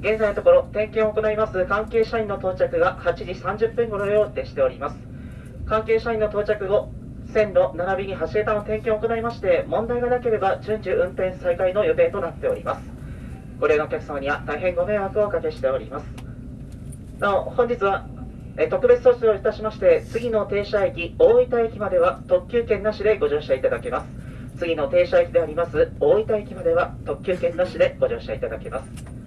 現在のところ点検を行います。関係社員の到着が8時30分頃予定しております。関係社員の到着後線路並びに橋桁の点検を行いまして問題がなければ順次運転再開の予定となっております。ご利用のお客様には大変ご迷惑をおかけしております。なお本日はえ特別措置をいたしまして次の停車駅大分駅までは特急券なしでご乗車いただけます。次の停車駅であります大分駅までは特急券なしでご乗車いただけます。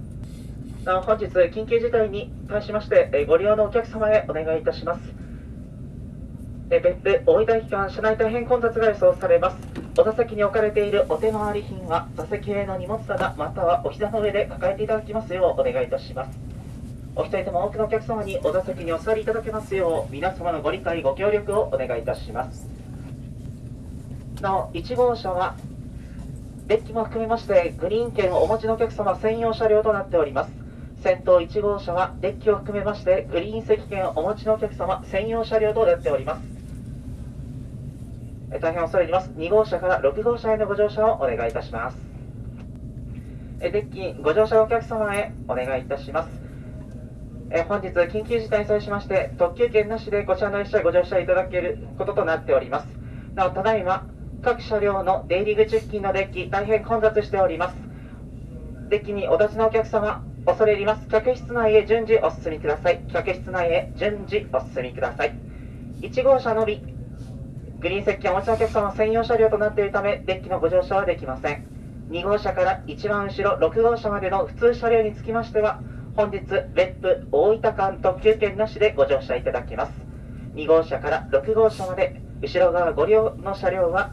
本日緊急事態に対しましてえご利用のお客様へお願いいたします。え別府大分駅間車内大変混雑が予想されます。お座席に置かれているお手回り品は座席への荷物棚またはお膝の上で抱えていただきますようお願いいたします。お一人でも多くのお客様にお座席にお座りいただけますよう皆様のご理解ご協力をお願いいたします。なお1号車はデッキも含めましてグリーン券をお持ちのお客様専用車両となっております。先頭1号車はデッキを含めましてグリーン席券をお持ちのお客様専用車両となっております。大変恐れ入ります。2号車から6号車へのご乗車をお願いいたします。デッキご乗車お客様へお願いいたします。本日緊急事態に際しまして特急券なしでこちらの列車ご乗車いただけることとなっております。なおただいま各車両の出入り口付近のデッキ大変混雑しております。デッキにお立ちのお客様恐れ入ります。客室内へ順次お進みください。客室内へ順次お進みください。1号車のみ。グリーン席をお持ちのお客様専用車両となっているためデッキのご乗車はできません。2号車から一番後ろ6号車までの普通車両につきましては本日別府大分間特急券なしでご乗車いただきます。2号車から6号車まで後ろ側ご利用の車両は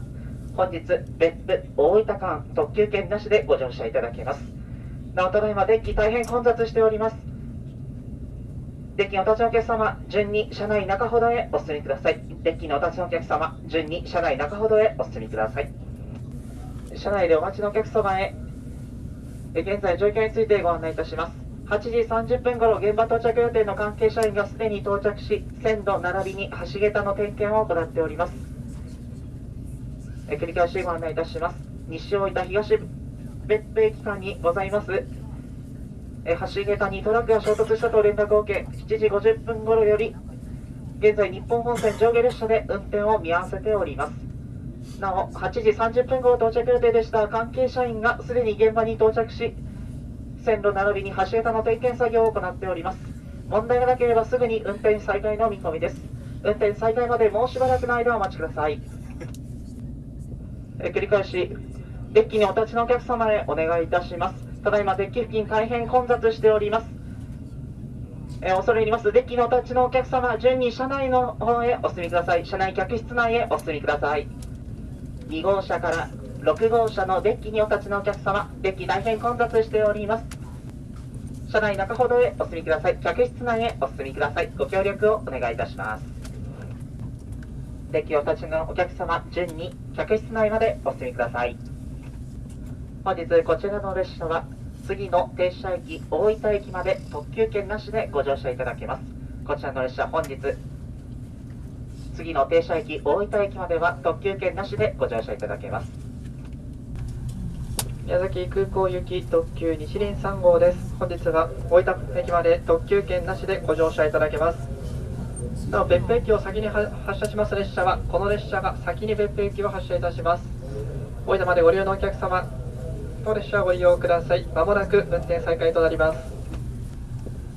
本日別府大分間特急券なしでご乗車いただけます。なおただいまデッキ大変混雑しております。デッキのお立ちのお客様順に車内中ほどへお進みください。デッキのお立ちのお客様順に車内中ほどへお進みください。車内でお待ちのお客様へ現在状況についてご案内いたします。8時30分頃現場到着予定の関係社員がすでに到着し線路並びに橋桁の点検を行っております。繰り返しご案内いたします。西大分東別府駅間にございます。え橋桁にトラックが衝突したと連絡を受け7時50分頃より現在日本本線上下列車で運転を見合わせております。なお8時30分頃到着予定でした関係社員がすでに現場に到着し線路並びに橋桁の点検作業を行っております。問題がなければすぐに運転再開の見込みです。運転再開までもうしばらくの間お待ちください。え繰り返しデッキにお立ちのお客様へお願いいたします。ただいまデッキ付近大変混雑しております。え恐れ入ります。デッキのお立ちのお客様順に車内の方へお進みください。車内客室内へお進みください。2号車から6号車のデッキにお立ちのお客様デッキ大変混雑しております。車内中ほどへお進みください。客室内へお進みください。ご協力をお願いいたします。デッキお立ちのお客様順に客室内までお進みください。本日こちらの列車は次の停車駅大分駅まで特急券なしでご乗車いただけます。こちらの列車本日次の停車駅大分駅までは特急券なしでご乗車いただけます。宮崎空港行き特急西林3号です。本日は大分駅まで特急券なしでご乗車いただけます。なお別府駅を先に発車します列車はこの列車が先に別府駅を発車いたします。大分までご利用のお客様当列車をご利用ください。まもなく運転再開となります。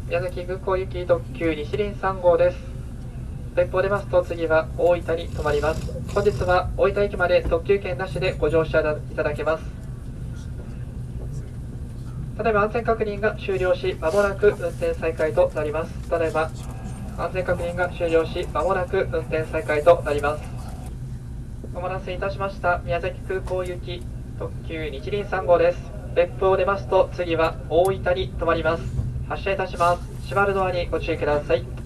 宮崎空港行き特急西林3号です。別府を出ますと次は大分に停まります。本日は大分駅まで特急券なしでご乗車いただけます。ただいま安全確認が終了しまもなく運転再開となります。ただいま安全確認が終了しまもなく運転再開となります。お待たせいたしました。宮崎空港行き特急日輪3号です。別府を出ますと次は大分に停まります。発車いたします。閉まるドアにご注意ください。